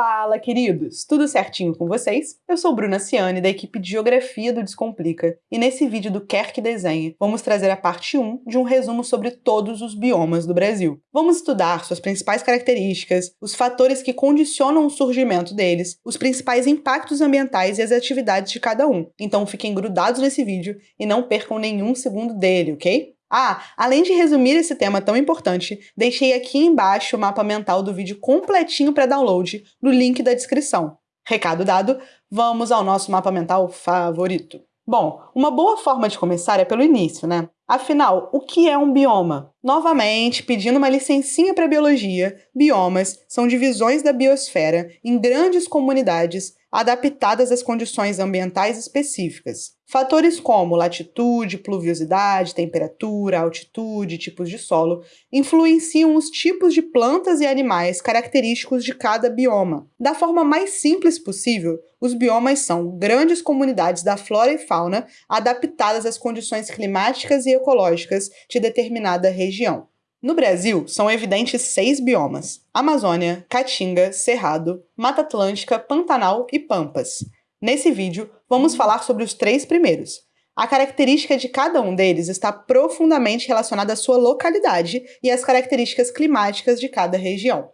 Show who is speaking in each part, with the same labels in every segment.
Speaker 1: Fala, queridos! Tudo certinho com vocês? Eu sou Bruna Ciani, da equipe de Geografia do Descomplica, e nesse vídeo do Quer Que Desenhe, vamos trazer a parte 1 de um resumo sobre todos os biomas do Brasil. Vamos estudar suas principais características, os fatores que condicionam o surgimento deles, os principais impactos ambientais e as atividades de cada um. Então fiquem grudados nesse vídeo e não percam nenhum segundo dele, ok? Ah, além de resumir esse tema tão importante, deixei aqui embaixo o mapa mental do vídeo completinho para download no link da descrição. Recado dado, vamos ao nosso mapa mental favorito. Bom, uma boa forma de começar é pelo início, né? Afinal, o que é um bioma? Novamente, pedindo uma licencinha para biologia, biomas são divisões da biosfera em grandes comunidades adaptadas às condições ambientais específicas. Fatores como latitude, pluviosidade, temperatura, altitude, tipos de solo influenciam os tipos de plantas e animais característicos de cada bioma. Da forma mais simples possível, os biomas são grandes comunidades da flora e fauna adaptadas às condições climáticas e ecológicas de determinada região. No Brasil, são evidentes seis biomas: Amazônia, Caatinga, Cerrado, Mata Atlântica, Pantanal e Pampas. Nesse vídeo, vamos falar sobre os três primeiros. A característica de cada um deles está profundamente relacionada à sua localidade e às características climáticas de cada região.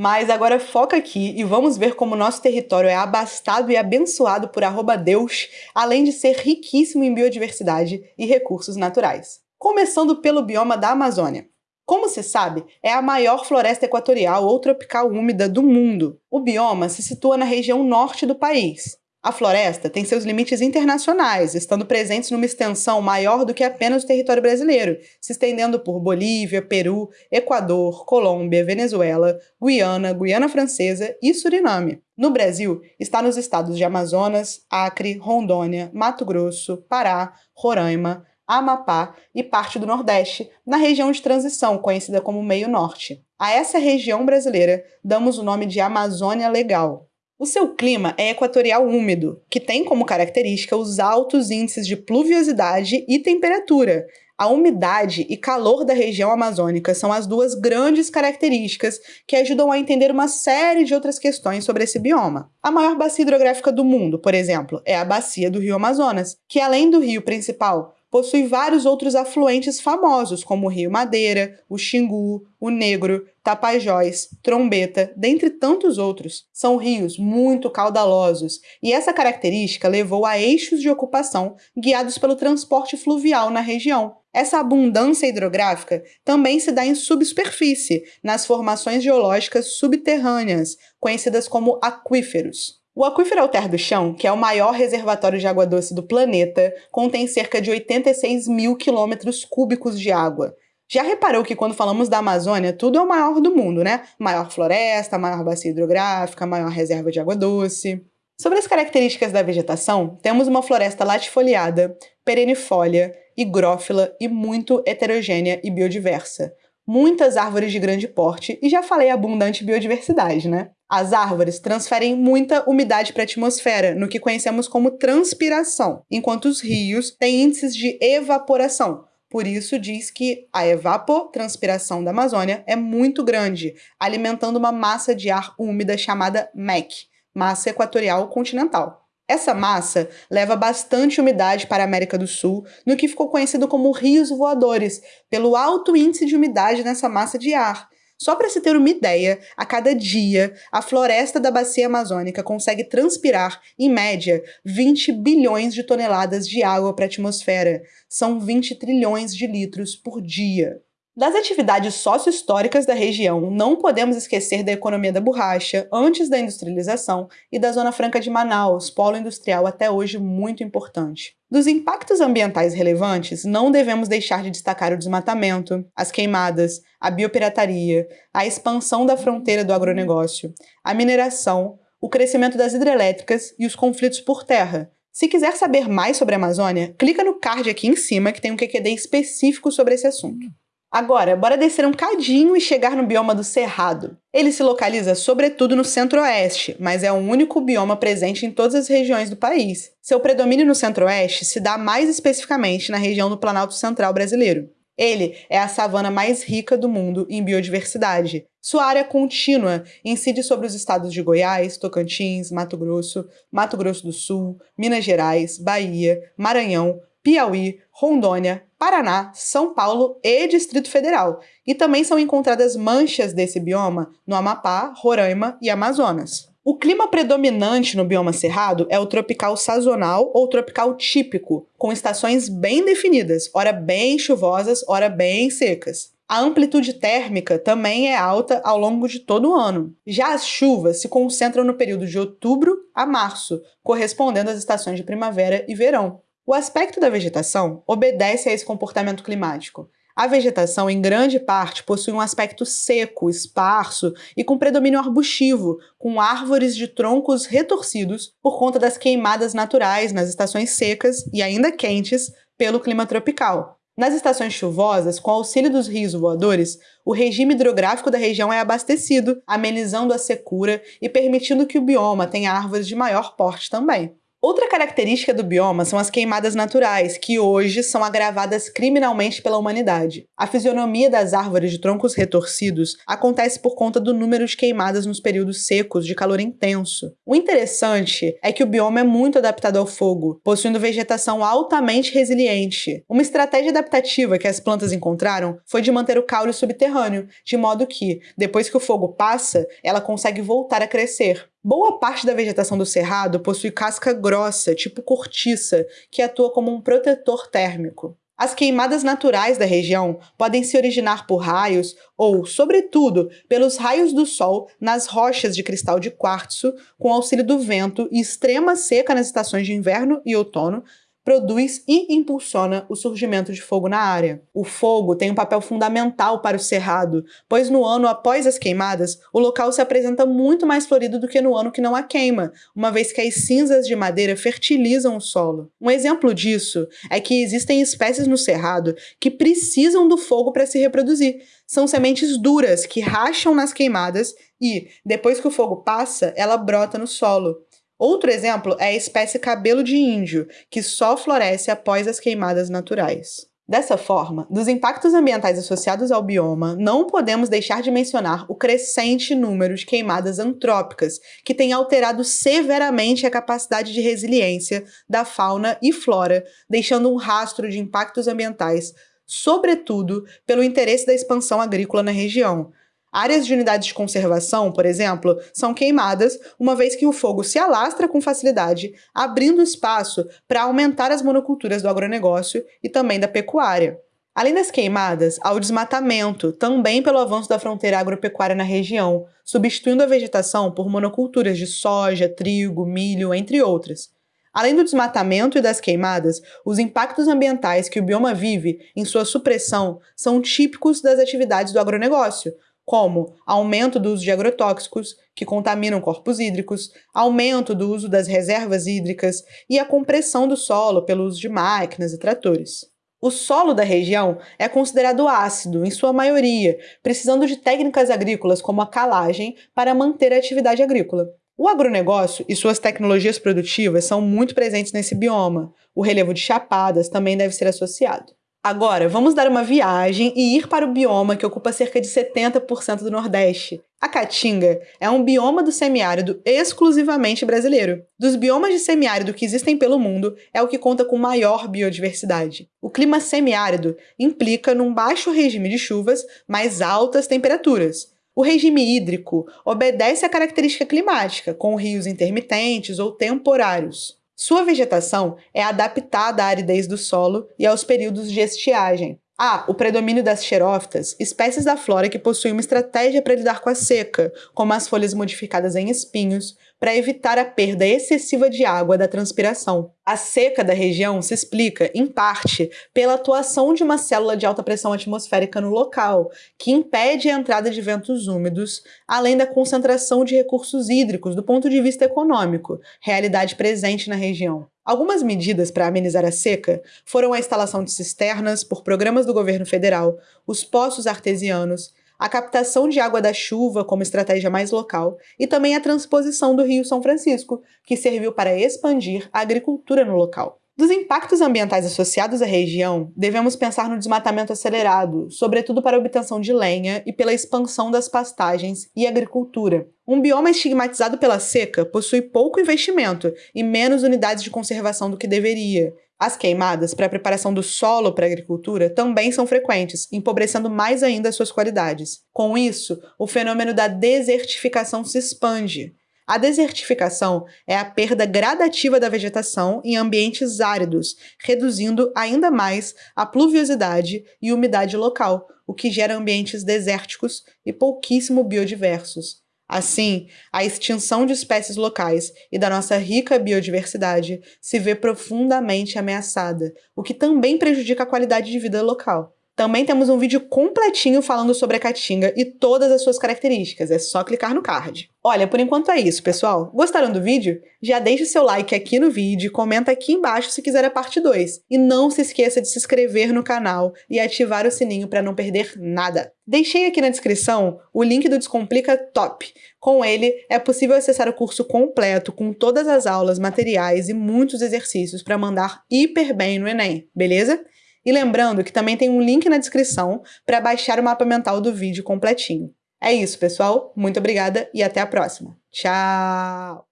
Speaker 1: Mas agora foca aqui e vamos ver como nosso território é abastado e abençoado por arroba Deus, além de ser riquíssimo em biodiversidade e recursos naturais. Começando pelo bioma da Amazônia. Como se sabe, é a maior floresta equatorial ou tropical úmida do mundo. O bioma se situa na região norte do país. A floresta tem seus limites internacionais, estando presentes numa extensão maior do que apenas o território brasileiro, se estendendo por Bolívia, Peru, Equador, Colômbia, Venezuela, Guiana, Guiana Francesa e Suriname. No Brasil, está nos estados de Amazonas, Acre, Rondônia, Mato Grosso, Pará, Roraima, Amapá e parte do Nordeste, na região de transição, conhecida como Meio Norte. A essa região brasileira damos o nome de Amazônia Legal. O seu clima é equatorial úmido, que tem como característica os altos índices de pluviosidade e temperatura. A umidade e calor da região amazônica são as duas grandes características que ajudam a entender uma série de outras questões sobre esse bioma. A maior bacia hidrográfica do mundo, por exemplo, é a bacia do Rio Amazonas, que além do rio principal, possui vários outros afluentes famosos, como o Rio Madeira, o Xingu, o Negro, Tapajós, Trombeta, dentre tantos outros. São rios muito caudalosos, e essa característica levou a eixos de ocupação guiados pelo transporte fluvial na região. Essa abundância hidrográfica também se dá em subsuperfície, nas formações geológicas subterrâneas, conhecidas como aquíferos. O aquífero Alter do Chão, que é o maior reservatório de água doce do planeta, contém cerca de 86 mil quilômetros cúbicos de água. Já reparou que quando falamos da Amazônia, tudo é o maior do mundo, né? Maior floresta, maior bacia hidrográfica, maior reserva de água doce. Sobre as características da vegetação, temos uma floresta latifoliada, perennifólia, higrófila e muito heterogênea e biodiversa. Muitas árvores de grande porte e já falei abundante biodiversidade, né? As árvores transferem muita umidade para a atmosfera, no que conhecemos como transpiração, enquanto os rios têm índices de evaporação. Por isso diz que a evapotranspiração da Amazônia é muito grande, alimentando uma massa de ar úmida chamada MEC, massa equatorial continental. Essa massa leva bastante umidade para a América do Sul, no que ficou conhecido como rios voadores, pelo alto índice de umidade nessa massa de ar, só para se ter uma ideia, a cada dia, a floresta da bacia amazônica consegue transpirar, em média, 20 bilhões de toneladas de água para a atmosfera. São 20 trilhões de litros por dia. Das atividades sócio-históricas da região, não podemos esquecer da economia da borracha, antes da industrialização, e da Zona Franca de Manaus, polo industrial até hoje muito importante. Dos impactos ambientais relevantes, não devemos deixar de destacar o desmatamento, as queimadas, a biopirataria, a expansão da fronteira do agronegócio, a mineração, o crescimento das hidrelétricas e os conflitos por terra, se quiser saber mais sobre a Amazônia, clica no card aqui em cima que tem um QQD específico sobre esse assunto. Agora, bora descer um cadinho e chegar no bioma do Cerrado. Ele se localiza sobretudo no centro-oeste, mas é o único bioma presente em todas as regiões do país. Seu predomínio no centro-oeste se dá mais especificamente na região do Planalto Central brasileiro. Ele é a savana mais rica do mundo em biodiversidade. Sua área contínua incide sobre os estados de Goiás, Tocantins, Mato Grosso, Mato Grosso do Sul, Minas Gerais, Bahia, Maranhão, Piauí, Rondônia, Paraná, São Paulo e Distrito Federal. E também são encontradas manchas desse bioma no Amapá, Roraima e Amazonas. O clima predominante no bioma cerrado é o tropical sazonal ou tropical típico, com estações bem definidas, ora bem chuvosas, ora bem secas. A amplitude térmica também é alta ao longo de todo o ano. Já as chuvas se concentram no período de outubro a março, correspondendo às estações de primavera e verão. O aspecto da vegetação obedece a esse comportamento climático. A vegetação, em grande parte, possui um aspecto seco, esparso e com predomínio arbustivo, com árvores de troncos retorcidos por conta das queimadas naturais nas estações secas e ainda quentes pelo clima tropical. Nas estações chuvosas, com auxílio dos rios voadores, o regime hidrográfico da região é abastecido, amenizando a secura e permitindo que o bioma tenha árvores de maior porte também. Outra característica do bioma são as queimadas naturais, que hoje são agravadas criminalmente pela humanidade. A fisionomia das árvores de troncos retorcidos acontece por conta do número de queimadas nos períodos secos de calor intenso. O interessante é que o bioma é muito adaptado ao fogo, possuindo vegetação altamente resiliente. Uma estratégia adaptativa que as plantas encontraram foi de manter o caule subterrâneo, de modo que, depois que o fogo passa, ela consegue voltar a crescer. Boa parte da vegetação do cerrado possui casca grossa, tipo cortiça, que atua como um protetor térmico. As queimadas naturais da região podem se originar por raios ou, sobretudo, pelos raios do sol nas rochas de cristal de quartzo, com auxílio do vento e extrema seca nas estações de inverno e outono, produz e impulsiona o surgimento de fogo na área. O fogo tem um papel fundamental para o cerrado, pois no ano após as queimadas, o local se apresenta muito mais florido do que no ano que não há queima, uma vez que as cinzas de madeira fertilizam o solo. Um exemplo disso é que existem espécies no cerrado que precisam do fogo para se reproduzir. São sementes duras que racham nas queimadas e, depois que o fogo passa, ela brota no solo. Outro exemplo é a espécie cabelo de índio, que só floresce após as queimadas naturais. Dessa forma, dos impactos ambientais associados ao bioma, não podemos deixar de mencionar o crescente número de queimadas antrópicas, que tem alterado severamente a capacidade de resiliência da fauna e flora, deixando um rastro de impactos ambientais, sobretudo pelo interesse da expansão agrícola na região, Áreas de unidades de conservação, por exemplo, são queimadas uma vez que o fogo se alastra com facilidade, abrindo espaço para aumentar as monoculturas do agronegócio e também da pecuária. Além das queimadas, há o desmatamento, também pelo avanço da fronteira agropecuária na região, substituindo a vegetação por monoculturas de soja, trigo, milho, entre outras. Além do desmatamento e das queimadas, os impactos ambientais que o bioma vive em sua supressão são típicos das atividades do agronegócio, como aumento do uso de agrotóxicos, que contaminam corpos hídricos, aumento do uso das reservas hídricas e a compressão do solo pelo uso de máquinas e tratores. O solo da região é considerado ácido, em sua maioria, precisando de técnicas agrícolas como a calagem para manter a atividade agrícola. O agronegócio e suas tecnologias produtivas são muito presentes nesse bioma. O relevo de chapadas também deve ser associado. Agora, vamos dar uma viagem e ir para o bioma que ocupa cerca de 70% do Nordeste. A Caatinga é um bioma do semiárido exclusivamente brasileiro. Dos biomas de semiárido que existem pelo mundo, é o que conta com maior biodiversidade. O clima semiárido implica num baixo regime de chuvas, mais altas temperaturas. O regime hídrico obedece à característica climática, com rios intermitentes ou temporários. Sua vegetação é adaptada à aridez do solo e aos períodos de estiagem. Há o predomínio das xerófitas, espécies da flora que possuem uma estratégia para lidar com a seca, como as folhas modificadas em espinhos, para evitar a perda excessiva de água da transpiração. A seca da região se explica, em parte, pela atuação de uma célula de alta pressão atmosférica no local, que impede a entrada de ventos úmidos, além da concentração de recursos hídricos do ponto de vista econômico, realidade presente na região. Algumas medidas para amenizar a seca foram a instalação de cisternas por programas do governo federal, os poços artesianos a captação de água da chuva como estratégia mais local e também a transposição do Rio São Francisco, que serviu para expandir a agricultura no local. Dos impactos ambientais associados à região, devemos pensar no desmatamento acelerado, sobretudo para a obtenção de lenha e pela expansão das pastagens e agricultura. Um bioma estigmatizado pela seca possui pouco investimento e menos unidades de conservação do que deveria. As queimadas para a preparação do solo para a agricultura também são frequentes, empobrecendo mais ainda as suas qualidades. Com isso, o fenômeno da desertificação se expande. A desertificação é a perda gradativa da vegetação em ambientes áridos, reduzindo ainda mais a pluviosidade e umidade local, o que gera ambientes desérticos e pouquíssimo biodiversos. Assim, a extinção de espécies locais e da nossa rica biodiversidade se vê profundamente ameaçada, o que também prejudica a qualidade de vida local. Também temos um vídeo completinho falando sobre a caatinga e todas as suas características, é só clicar no card. Olha, por enquanto é isso, pessoal. Gostaram do vídeo? Já deixe seu like aqui no vídeo, comenta aqui embaixo se quiser a parte 2. E não se esqueça de se inscrever no canal e ativar o sininho para não perder nada. Deixei aqui na descrição o link do Descomplica Top. Com ele, é possível acessar o curso completo com todas as aulas, materiais e muitos exercícios para mandar hiper bem no Enem, beleza? E lembrando que também tem um link na descrição para baixar o mapa mental do vídeo completinho. É isso, pessoal. Muito obrigada e até a próxima. Tchau!